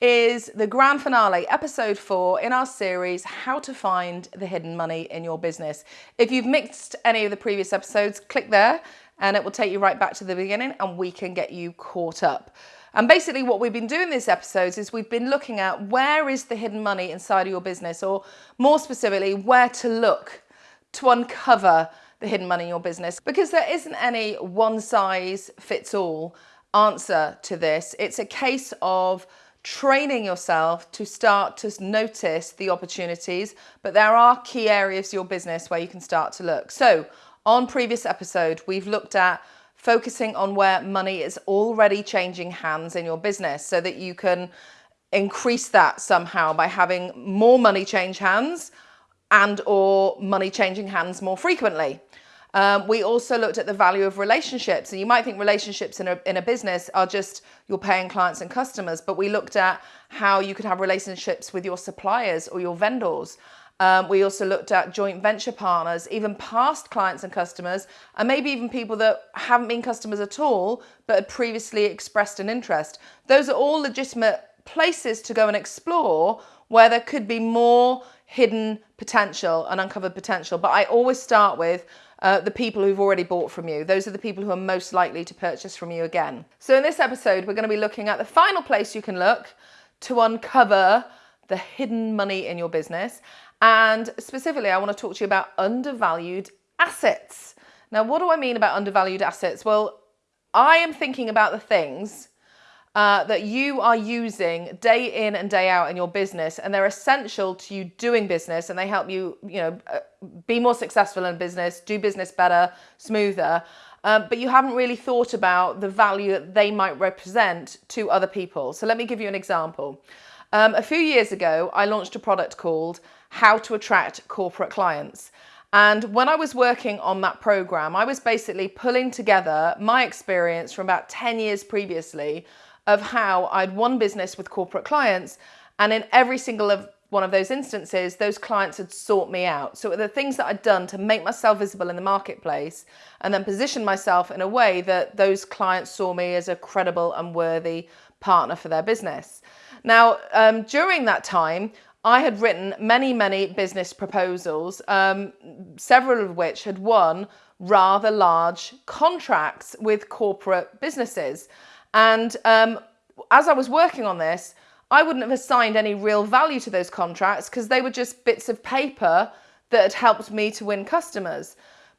is the grand finale, episode four in our series, How to Find the Hidden Money in Your Business. If you've mixed any of the previous episodes, click there and it will take you right back to the beginning and we can get you caught up. And basically what we've been doing these episodes is we've been looking at where is the hidden money inside of your business or more specifically, where to look to uncover the hidden money in your business because there isn't any one size fits all answer to this. It's a case of training yourself to start to notice the opportunities, but there are key areas of your business where you can start to look. So on previous episode, we've looked at focusing on where money is already changing hands in your business so that you can increase that somehow by having more money change hands and or money changing hands more frequently. Um, we also looked at the value of relationships. And you might think relationships in a, in a business are just you're paying clients and customers, but we looked at how you could have relationships with your suppliers or your vendors. Um, we also looked at joint venture partners, even past clients and customers, and maybe even people that haven't been customers at all, but had previously expressed an interest. Those are all legitimate places to go and explore where there could be more hidden potential and uncovered potential. But I always start with uh, the people who've already bought from you. Those are the people who are most likely to purchase from you again. So in this episode, we're going to be looking at the final place you can look to uncover the hidden money in your business and specifically, I want to talk to you about undervalued assets. Now, what do I mean about undervalued assets? Well, I am thinking about the things uh, that you are using day in and day out in your business, and they're essential to you doing business, and they help you, you know, uh, be more successful in business, do business better, smoother. Um, but you haven't really thought about the value that they might represent to other people. So let me give you an example. Um, a few years ago, I launched a product called How to Attract Corporate Clients. And when I was working on that program, I was basically pulling together my experience from about 10 years previously of how I'd won business with corporate clients. And in every single of one of those instances, those clients had sought me out. So the things that I'd done to make myself visible in the marketplace and then position myself in a way that those clients saw me as a credible and worthy partner for their business. Now, um, during that time, I had written many, many business proposals, um, several of which had won rather large contracts with corporate businesses. And um, as I was working on this, I wouldn't have assigned any real value to those contracts because they were just bits of paper that had helped me to win customers.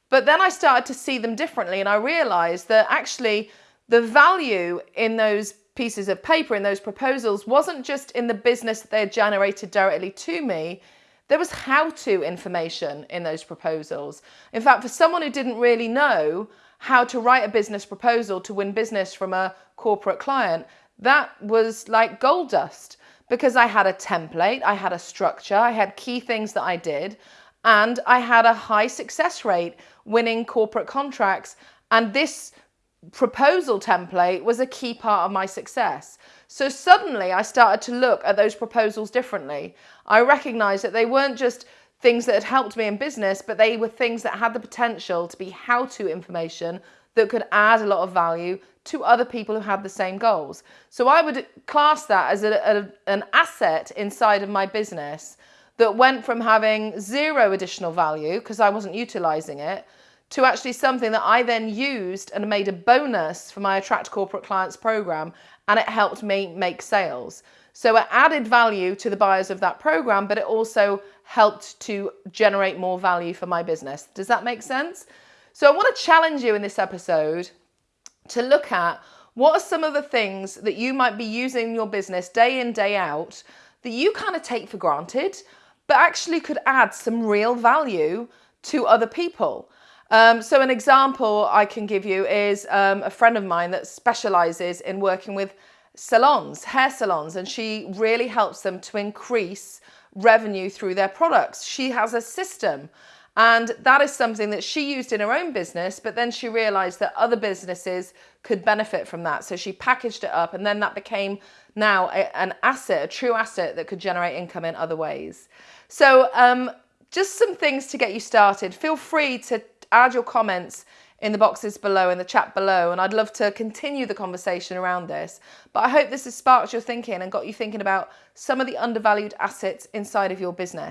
But then I started to see them differently and I realized that actually the value in those pieces of paper in those proposals wasn't just in the business that they had generated directly to me, there was how-to information in those proposals. In fact, for someone who didn't really know how to write a business proposal to win business from a corporate client, that was like gold dust because I had a template, I had a structure, I had key things that I did, and I had a high success rate winning corporate contracts. And this proposal template was a key part of my success. So suddenly I started to look at those proposals differently. I recognized that they weren't just things that had helped me in business, but they were things that had the potential to be how-to information that could add a lot of value to other people who had the same goals. So I would class that as a, a, an asset inside of my business that went from having zero additional value because I wasn't utilizing it to actually something that I then used and made a bonus for my Attract Corporate Clients program and it helped me make sales. So it added value to the buyers of that program, but it also helped to generate more value for my business. Does that make sense? So I want to challenge you in this episode to look at what are some of the things that you might be using in your business day in, day out that you kind of take for granted, but actually could add some real value to other people. Um, so an example I can give you is um, a friend of mine that specializes in working with salons, hair salons, and she really helps them to increase revenue through their products. She has a system and that is something that she used in her own business, but then she realized that other businesses could benefit from that. So she packaged it up and then that became now a, an asset, a true asset that could generate income in other ways. So um, just some things to get you started. Feel free to add your comments in the boxes below, in the chat below, and I'd love to continue the conversation around this. But I hope this has sparked your thinking and got you thinking about some of the undervalued assets inside of your business.